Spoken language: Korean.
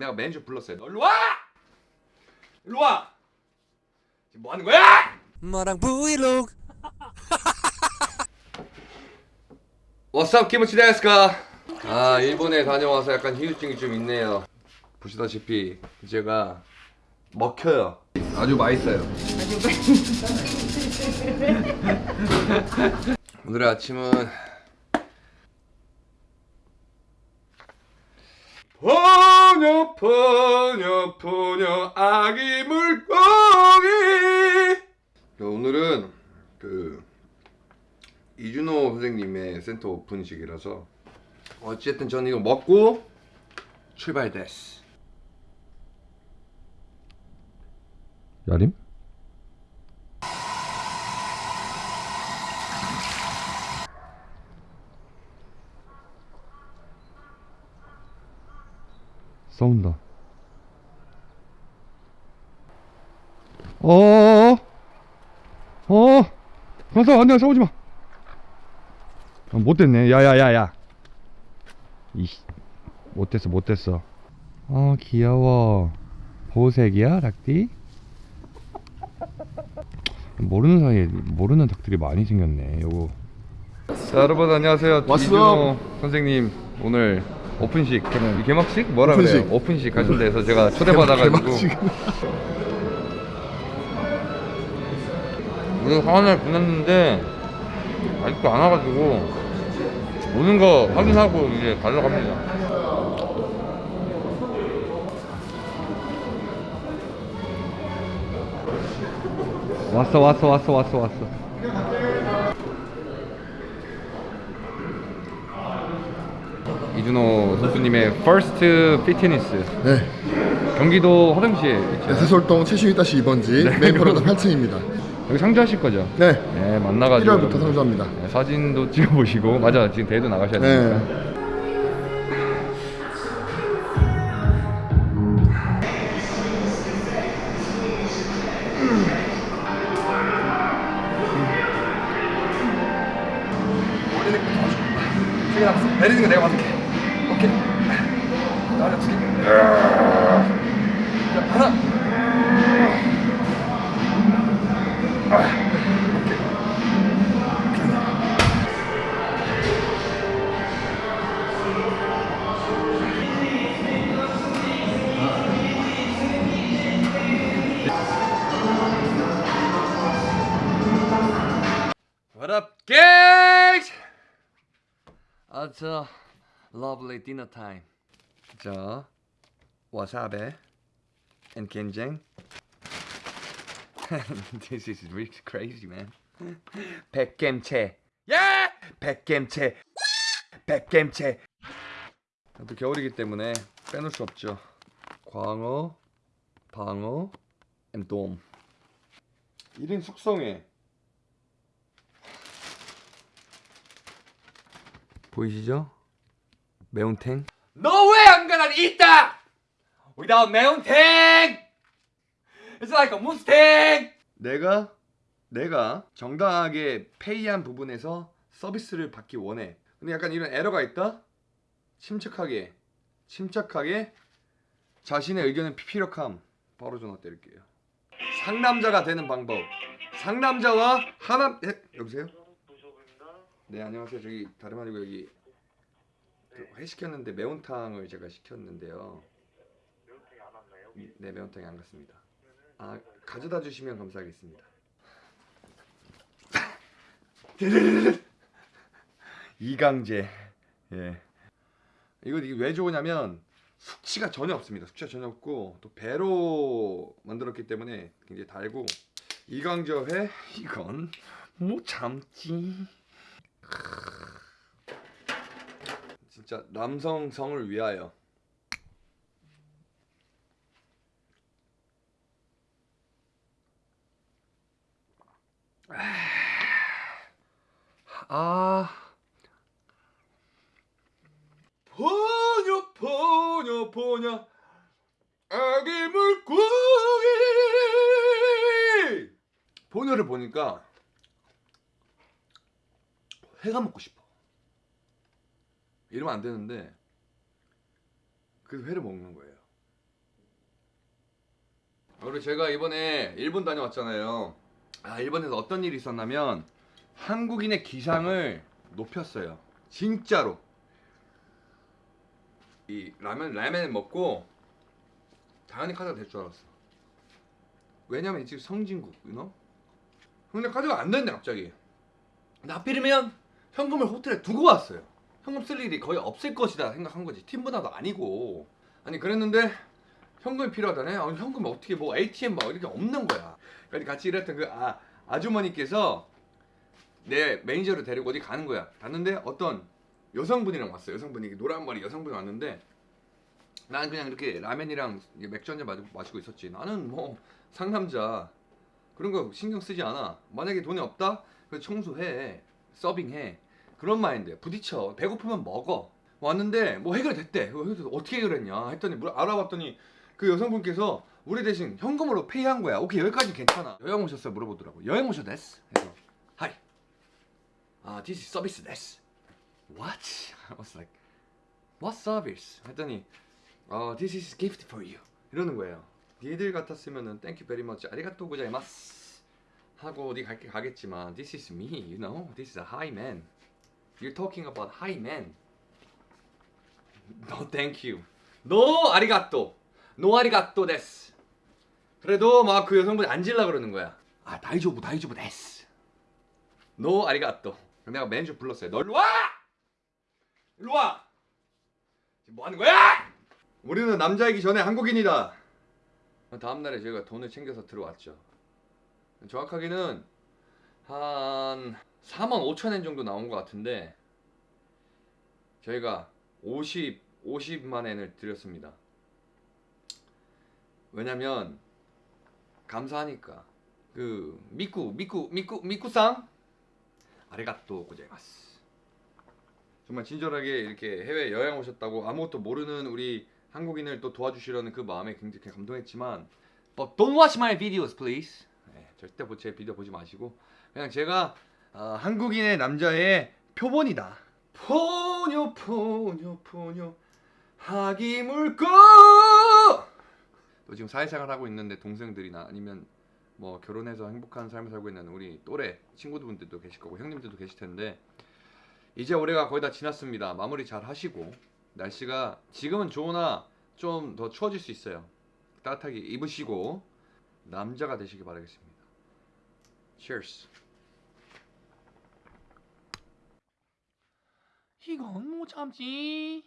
내가 매니저 불렀어요. 너 일로 와! 일로 와! 지금 뭐 하는 거야? 마랑 브이로그 what's up キムチですか? 아 일본에 다녀와서 약간 휴유증이 좀 있네요. 보시다시피 제가 먹혀요. 아주 맛있어요. 오늘의 아침은 포녀 포녀 포녀 아기 물고기 오늘은 그 이준호 선생님의 센터 오픈식이라서 어쨌든 저는 이거 먹고 출발 됐어 야림? 싸운다. 어어어 어 가서 안돼 싸우지 마. 아, 못됐네. 야야야야. 이씨 못됐어 못됐어. 아 귀여워. 보색이야 닭띠 모르는 사이에 모르는 닭들이 많이 생겼네 요거. 자 여러분 안녕하세요. 왔어. 이준호 선생님 오늘 오픈식 개막식? 뭐라 오픈식. 그래요? 오픈식. 하신 데서 제가 초대받아가지고. 오늘 화환을 보냈는데 아직도 안 와가지고 오는 거 확인하고 이제 가려고 합니다. 왔어 왔어 왔어 왔어 왔어 이준호 선수님의 first 피트니스 네. 경기도 화장시에 있죠 세솔동 최신위 다시 2번지 네. 메인 프로다 8층입니다. 여기 상주하실 거죠? 네. 네 만나가지고 1월부터 상주합니다. 네, 사진도 찍어보시고 맞아 지금 대회도 나가셔야 되니까 네. 세개 남았어 내리는 거 내가 받을게 What up, guys? It's a lovely dinner time. 자, wasabi and kenjang. this is really crazy, man. 백겜채. 야! 백겜채. 백겜채. 또 겨울이기 때문에 빼놓을 수 없죠. 광어, 방어, and 돔. 1인 숙성회. 보이시죠? I'm gonna eat that without 매운탱. It's like a Mustang. 내가 내가 정당하게 페이한 부분에서 서비스를 받기 원해. 근데 약간 이런 에러가 있다. 침착하게 침착하게 자신의 의견을 피피력함 바로 전화 때릴게요. 상남자가 되는 방법. 상남자와 하남 예, 여보세요? 네 안녕하세요 저기 다름 아니고 여기 그회 시켰는데 매운탕을 제가 시켰는데요? 네 매운탕이 안 갔습니다. 아 가져다 주시면 감사하겠습니다. 이강제. 예. 이거 이게 왜 좋으냐면 숙취가 전혀 없습니다. 숙취가 전혀 없고 또 배로 만들었기 때문에 굉장히 달고 이강저 회 이건 못 참지. 진짜 남성성을 위하여 아. 포녀 포녀 포녀 아기 물고기. 포녀를 보니까 회가 먹고 싶어. 이러면 안 되는데 그 회를 먹는 거예요. 우리 제가 이번에 일본 다녀왔잖아요. 아 일본에서 어떤 일이 있었냐면 한국인의 기상을 높였어요. 진짜로. 이 라면 라면을 먹고 당연히 카드가 될 줄 알았어. 왜냐면 이 지금 성진국, you know? 근데 카드가 안 된대 갑자기. 근데 하필이면 현금을 호텔에 두고 왔어요. 현금 쓸 일이 거의 없을 것이다 생각한 거지. 팀보다도 아니고. 아니 그랬는데 현금이 필요하다네. 아니 현금 어떻게 뭐 ATM 막 이렇게 없는 거야. 그러니까 같이 일했던 그 아, 아주머니께서 내 매니저를 데리고 어디 가는 거야. 갔는데 어떤 여성분이랑 왔어요. 여성분이 노란 머리 여성분이 왔는데 나는 그냥 이렇게 라면이랑 맥주 한잔 마시고, 있었지. 나는 뭐 상남자 그런 거 신경 쓰지 않아. 만약에 돈이 없다? 그 청소해, 서빙해. 그런 마인드. 부딪혀. 배고프면 먹어. 왔는데 뭐 해결됐대. 그래서 어떻게 해결했냐 했더니 물 알아봤더니 그 여성분께서 우리 대신 현금으로 페이한 거야. 오케이 여기까지 괜찮아. 여행 오셨어요 물어보더라고. 여행 오셨댔어. 그래서 하이. 아 this is service 됐어. What? I was like what service? 했더니 어 this is gift for you. 이러는 거예요. 니들 같았으면은 thank you very much. 아리가또 고자이마스. 하고 어디 갈게 가겠지만 this is me, you know. This is a high man. You're talking about high man. No thank you. No ありがとう. No ありがとうです. 그래도 막 그 여성분이 앉으려 그러는 거야. 아 大丈夫 大丈夫です. No ありがとう. 내가 매니저 불렀어요. 너 일로 와! 지금 뭐 하는 거야? 우리는 남자이기 전에 한국인이다. 다음 날에 저희가 돈을 챙겨서 들어왔죠. 정확하게는 한 4만 5천 엔 정도 나온 것 같은데 저희가 50 50만 엔을 드렸습니다. 왜냐면 감사하니까. 그 미쿠 미쿠 미쿠 미쿠상? 아리가또 고자이마스. 정말 친절하게 이렇게 해외 여행 오셨다고 아무것도 모르는 우리 한국인을 또 도와주시려는 그 마음에 굉장히 감동했지만 But don't watch my videos please. 네, 절대 보- 제 비디오 보지 마시고 그냥 제가 어, 한국인의 남자의 표본이다 포뇨 포뇨 포뇨 하기 물고 또 지금 사회생활 하고 있는데 동생들이나 아니면 뭐 결혼해서 행복한 삶을 살고 있는 우리 또래 친구들도 계실 거고 형님들도 계실 텐데 이제 올해가 거의 다 지났습니다. 마무리 잘 하시고 날씨가 지금은 좋으나 좀 더 추워질 수 있어요. 따뜻하게 입으시고 남자가 되시길 바라겠습니다. Cheers. 이건 못 참지.